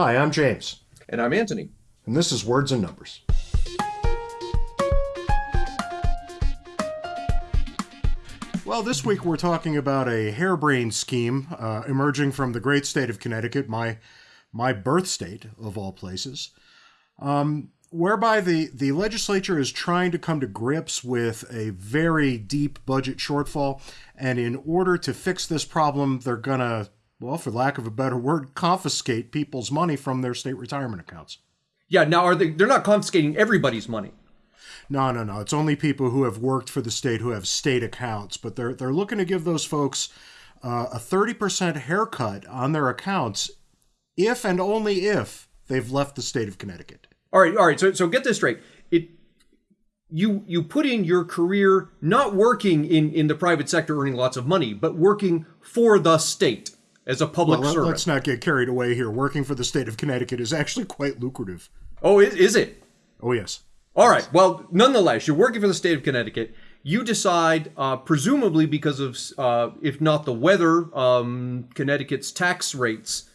Hi, I'm James. And I'm Anthony. And this is Words and Numbers. Well, this week we're talking about a harebrained scheme uh, emerging from the great state of Connecticut, my my birth state of all places, um, whereby the the legislature is trying to come to grips with a very deep budget shortfall, and in order to fix this problem, they're gonna, well, for lack of a better word, confiscate people's money from their state retirement accounts. Yeah, now are they? They're not confiscating everybody's money. No, no, no. It's only people who have worked for the state who have state accounts, but they're they're looking to give those folks uh, a thirty percent haircut on their accounts, if and only if they've left the state of Connecticut. All right, all right. So so get this straight. It you you put in your career not working in in the private sector earning lots of money, but working for the state as a public well, servant. Let's not get carried away here. Working for the state of Connecticut is actually quite lucrative. Oh, is, is it? Oh yes. All right. Well, nonetheless, you're working for the state of Connecticut. You decide, uh, presumably because of, uh, if not the weather, um, Connecticut's tax rates.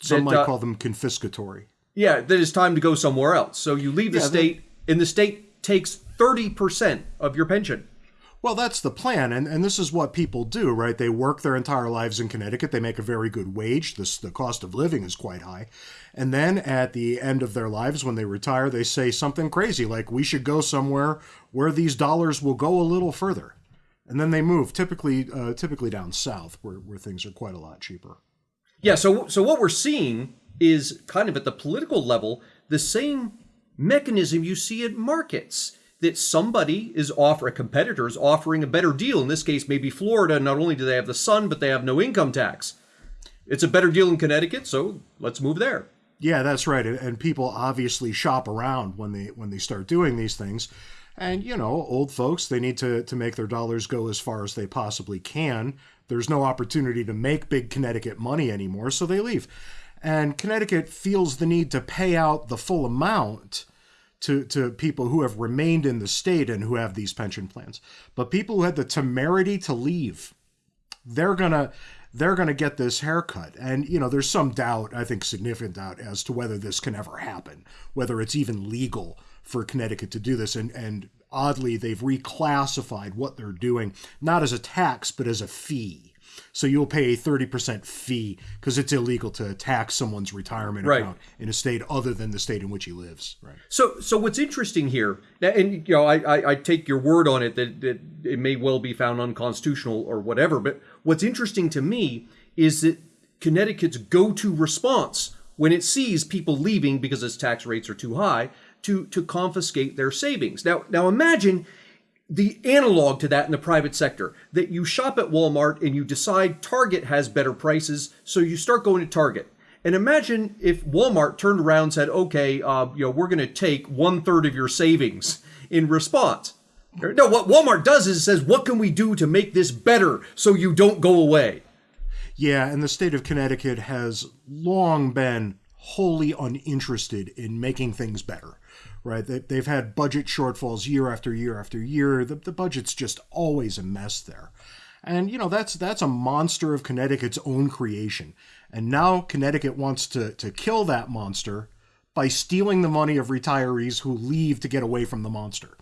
Some that, might uh, call them confiscatory. Yeah, that it's time to go somewhere else. So you leave the Yeah, state, and the state takes 30% of your pension. Well, that's the plan, and, and this is what people do, right? They work their entire lives in Connecticut. They make a very good wage. This, the cost of living is quite high. And then at the end of their lives, when they retire, they say something crazy like, we should go somewhere where these dollars will go a little further. And then they move, typically uh, typically down south, where, where things are quite a lot cheaper. Yeah, so so what we're seeing is kind of at the political level the same mechanism you see at markets that somebody is offer a competitor is offering a better deal. In this case, maybe Florida. Not only do they have the sun, but they have no income tax. It's a better deal in Connecticut, so let's move there. Yeah, that's right. And, people obviously shop around when they when they start doing these things. And you know, old folks, they need to to make their dollars go as far as they possibly can. There's no opportunity to make big Connecticut money anymore, so they leave. And Connecticut feels the need to pay out the full amount to, to people who have remained in the state and who have these pension plans. But people who had the temerity to leave, they're gonna they're gonna get this haircut. And you know, there's some doubt, I think significant doubt, as to whether this can ever happen, whether it's even legal for Connecticut to do this. And and oddly, they've reclassified what they're doing not as a tax but as a fee. So you'll pay a 30% fee because it's illegal to tax someone's retirement Right. account in a state other than the state in which he lives. Right. So, so what's interesting here, and you know, I, I, I take your word on it that, that it may well be found unconstitutional or whatever. But what's interesting to me is that Connecticut's go-to response when it sees people leaving because its tax rates are too high to to confiscate their savings. Now, now imagine the analog to that in the private sector that you shop at Walmart and you decide Target has better prices, so you start going to Target. And imagine if Walmart turned around and said, "Okay, uh, you know, we're going to take one third of your savings in response." No, what Walmart does is it says, "What can we do to make this better so you don't go away?" Yeah, and the state of Connecticut has long been wholly uninterested in making things better, right? They, they've had budget shortfalls year after year after year. The, the budget's just always a mess there. And you know that's that's a monster of Connecticut's own creation. And now Connecticut wants to to kill that monster by stealing the money of retirees who leave to get away from the monster.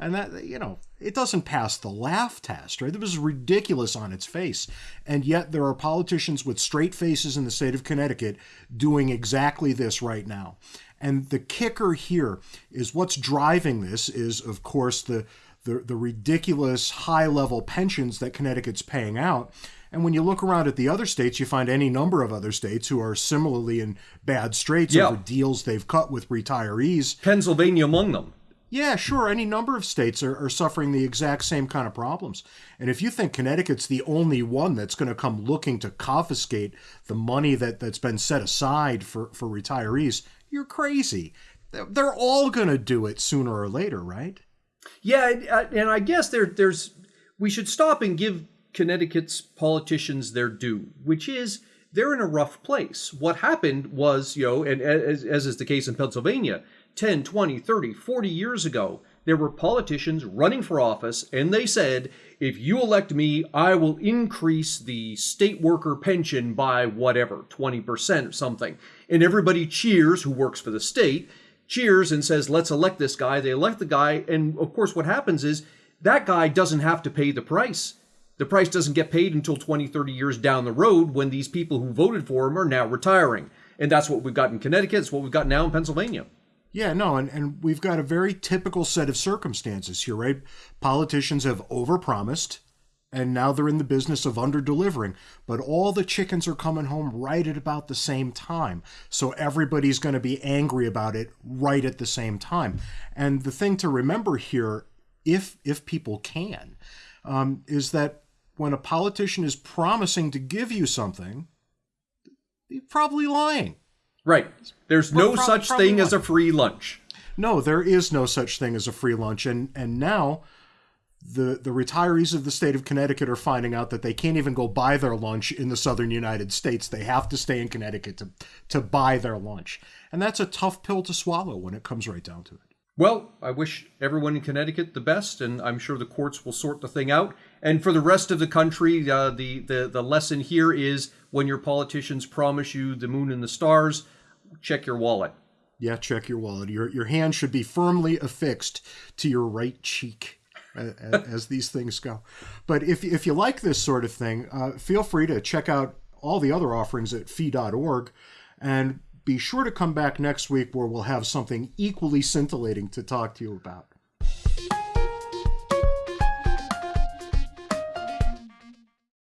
And that, you know, it doesn't pass the laugh test, right? It was ridiculous on its face. And yet there are politicians with straight faces in the state of Connecticut doing exactly this right now. And the kicker here is what's driving this is, of course, the the, the ridiculous high level pensions that Connecticut's paying out. And when you look around at the other states, you find any number of other states who are similarly in bad straits Yeah. over deals they've cut with retirees. Pennsylvania among them. Yeah, sure. Any number of states are, are suffering the exact same kind of problems. And if you think Connecticut's the only one that's going to come looking to confiscate the money that, that's been set aside for, for retirees, you're crazy. They're- all going to do it sooner or later, right? Yeah, and- uh, and I guess there, there's we should stop and give Connecticut's politicians their due, which is they're in a rough place. What happened was, you know, and as, as is the case in Pennsylvania, 10, 20, 30, 40 years ago, there were politicians running for office, and they said, if you elect me, I will increase the state worker pension by whatever, 20% or something. And everybody cheers who works for the state, cheers and says, let's elect this guy. They elect the guy. And of course, what happens is that guy doesn't have to pay the price. The price doesn't get paid until 20, 30 years down the road when these people who voted for him are now retiring. And that's what we've got in Connecticut. It's what we've got now in Pennsylvania. Yeah, no, and, and we've got a very typical set of circumstances here, right? Politicians have overpromised, and now they're in the business of under delivering. But all the chickens are coming home right at about the same time. So everybody's going to be angry about it right at the same time. And the thing to remember here, if if people can, um, is that when a politician is promising to give you something, they're probably lying. Right. There's no pro- such probably thing as a free lunch. No, there is no such thing as a free lunch, and and now the the retirees of the state of Connecticut are finding out that they can't even go buy their lunch in the southern United States. They have to stay in Connecticut to to buy their lunch, and that's a tough pill to swallow when it comes right down to it. Well, I wish everyone in Connecticut the best, and I'm sure the courts will sort the thing out. And for the rest of the country, uh, the, the the lesson here is when your politicians promise you the moon and the stars, check your wallet. Yeah, check your wallet. Your your hand should be firmly affixed to your right cheek. a- a- As these things go, but if if you like this sort of thing, uh, feel free to check out all the other offerings at fee.org, and be sure to come back next week where we'll have something equally scintillating to talk to you about.